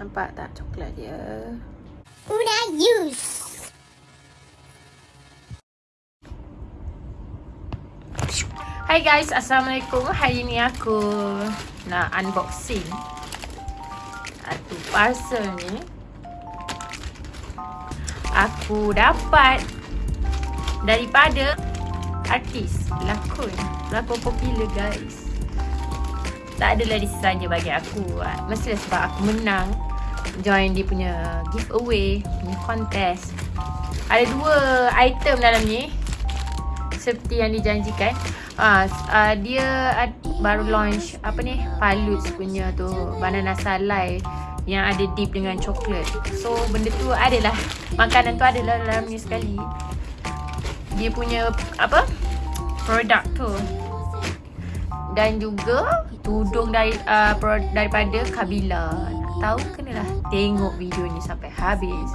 Nampak tak coklat dia? Udah use. Hai guys, Assalamualaikum. Hari ni aku nak unboxing satu parcel ni. Aku dapat daripada artis, pelakon, pelakon popular guys. Tak adalah di saja bagi aku. Mestilah sebab aku menang join dia punya giveaway, punya contest. Ada dua item dalam ni seperti yang dijanjikan. Ah, uh, dia uh, baru launch apa ni? Palutz punya tu banana salai yang ada dip dengan coklat. So benda tu adalah makanan tu adalah dalam ni sekali. Dia punya apa? Produk tu. Dan juga tudung dari uh, daripada Kabila. Nak tahu kenalah tengok video ni sampai habis.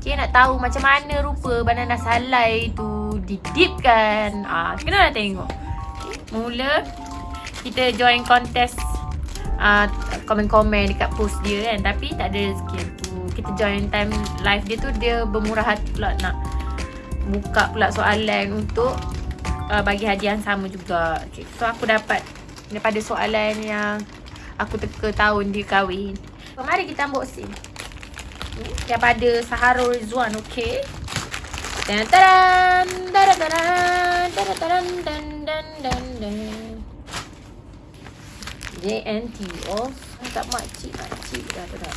Okay, nak tahu macam mana rupa banana salai tu didipkan. Ah, kena nak tengok. Mula kita join kontes uh, komen-komen dekat post dia kan tapi tak ada rezeki aku. Kita join time live dia tu dia bermurah hati pula nak buka pula soalan untuk uh, bagi hadiah yang sama juga. Okay, so aku dapat daripada soalan yang aku teka tahun dia kahwin. So, mari kita unboxing. Daripada Saharul Rizwan, okay. Dan taran, taran, taran, taran, taran, dan, dan, dan, dan. JNT, oh, tak makcik, makcik dah dah.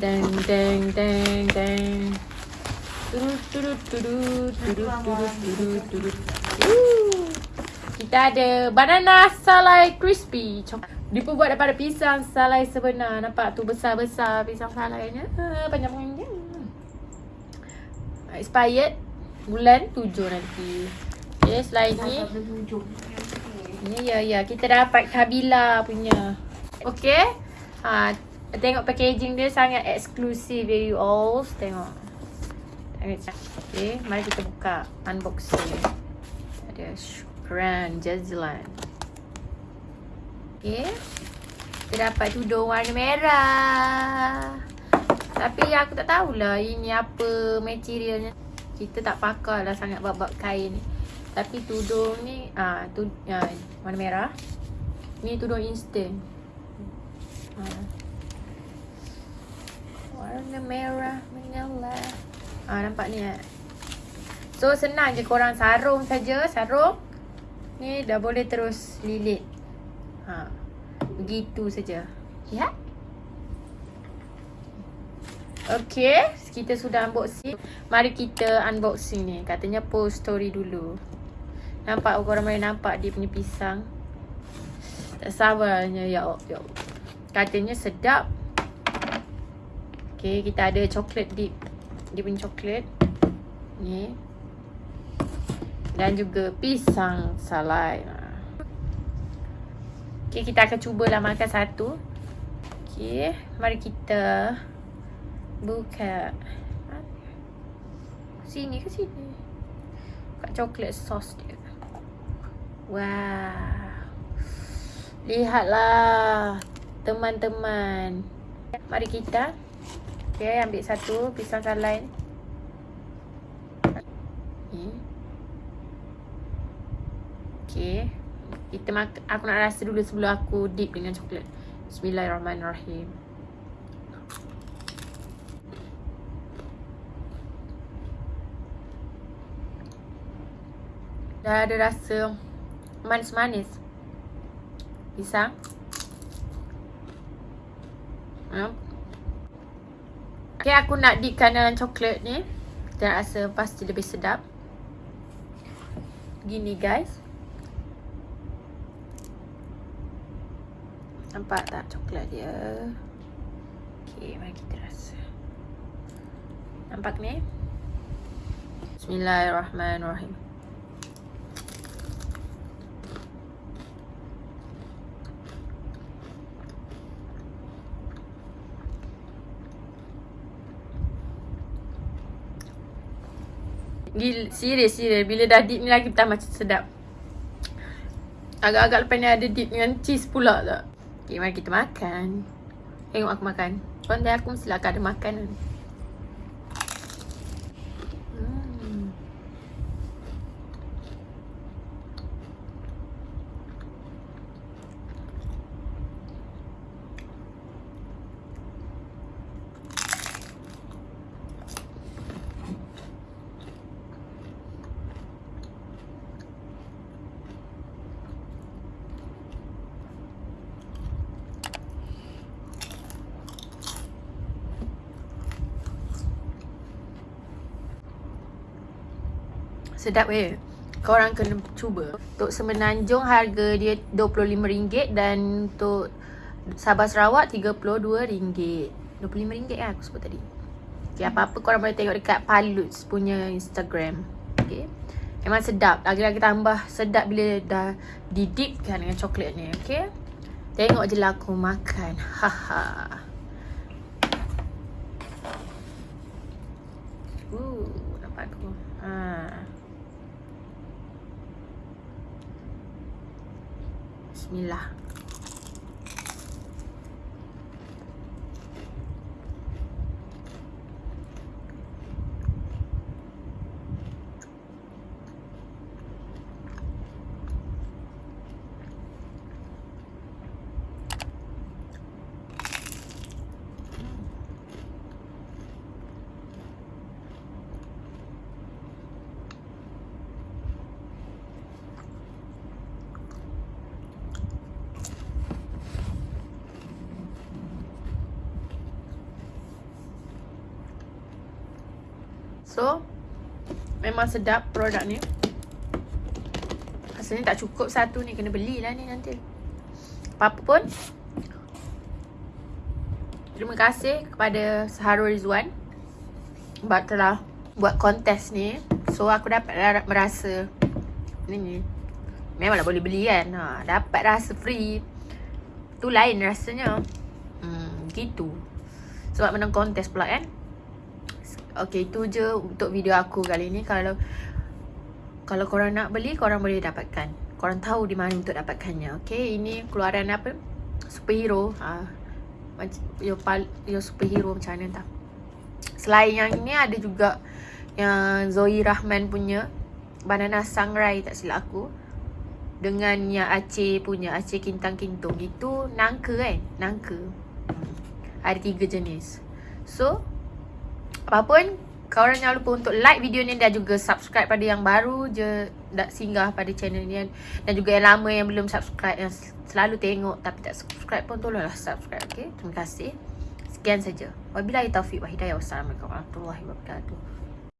Deng, deng, deng, deng. Kita ada banana salai crispy. Diperbuat daripada pisang salai sebenar. Nampak tu besar-besar pisang salainya. Panjang-panjang expired bulan 7 nanti. Okay, selain ni. Ni ya ya, kita dapat Kabila punya. Okay. Ha, tengok packaging dia sangat eksklusif ya you all. Tengok. Okay, mari kita buka unboxing. Ada Shukran Jazilan. Okay. Kita dapat tudung warna merah. Tapi aku tak tahulah ini apa materialnya. Kita tak pakar lah sangat bab-bab kain ni. Tapi tudung ni, ah tu ya, warna merah. Ni tudung instant. Ha. Warna merah menyala. Ah nampak ni eh. So senang je korang sarung saja, sarung. Ni dah boleh terus lilit. Ha. Begitu saja. Ya? Okay, kita sudah unboxing. Mari kita unboxing ni. Katanya post story dulu. Nampak korang boleh nampak dia punya pisang. Tak sabarnya ya. Ya Katanya sedap. Okay, kita ada coklat dip. Dia punya coklat. Ni. Dan juga pisang salai. Okay, kita akan cubalah makan satu. Okay, mari kita Buka Sini ke sini Kat coklat sos dia Wow Lihatlah Teman-teman Mari kita Okay ambil satu Pisang salai ni Okay Kita makan Aku nak rasa dulu sebelum aku dip dengan coklat Bismillahirrahmanirrahim Dah ada rasa manis-manis. Pisang. Hmm. Okay, aku nak dipkan dalam coklat ni. Dan rasa pasti lebih sedap. Gini guys. Nampak tak coklat dia? Okay, mari kita rasa. Nampak ni? Bismillahirrahmanirrahim. Serius serius bila dah dip ni lagi tambah macam sedap. Agak-agak lepas ni ada dip dengan cheese pula tak. Okay, mari kita makan. Tengok aku makan. Pandai aku mesti akan ada makanan. Hmm. Sedap weh. Korang kena cuba. Untuk semenanjung harga dia RM25 dan untuk Sabah Sarawak RM32. RM25 lah aku sebut tadi. Okay, apa-apa korang boleh tengok dekat Paluts punya Instagram. Okay. Memang sedap. Lagi-lagi tambah sedap bila dah didipkan dengan coklat ni. Okay. Tengok je lah aku makan. Haha. Uh, nampak tu. Ha. Bismillah. So Memang sedap produk ni. Rasanya tak cukup satu ni Kena belilah ni nanti. Apa-apa pun. Terima kasih kepada Saharul Rizwan Sebab telah buat kontes ni. So aku dapat merasa Ni Memanglah boleh beli kan? Ha, Dapat rasa free. Tu lain rasanya. Hmm, gitu. Sebab menang kontes pula kan Okay, itu je untuk video aku kali ni. Kalau kalau korang nak beli, korang boleh dapatkan. Korang tahu di mana untuk dapatkannya. Okay, ini keluaran apa? Superhero. Ha. Macam yo pal yo superhero macam mana tak? Selain yang ini ada juga yang Zoe Rahman punya Banana Sangrai tak silap aku. Dengan yang Aceh punya Aceh Kintang Kintung Itu nangka kan Nangka. Ada tiga jenis So Apapun Korang jangan lupa untuk like video ni Dan juga subscribe pada yang baru je Dah singgah pada channel ni. Dan juga yang lama yang belum subscribe Yang selalu tengok tapi tak subscribe pun Tolonglah subscribe okay Terima kasih. Sekian saja. Wabillahi taufiq wa hidayah. Wassalamualaikum warahmatullahi wabarakatuh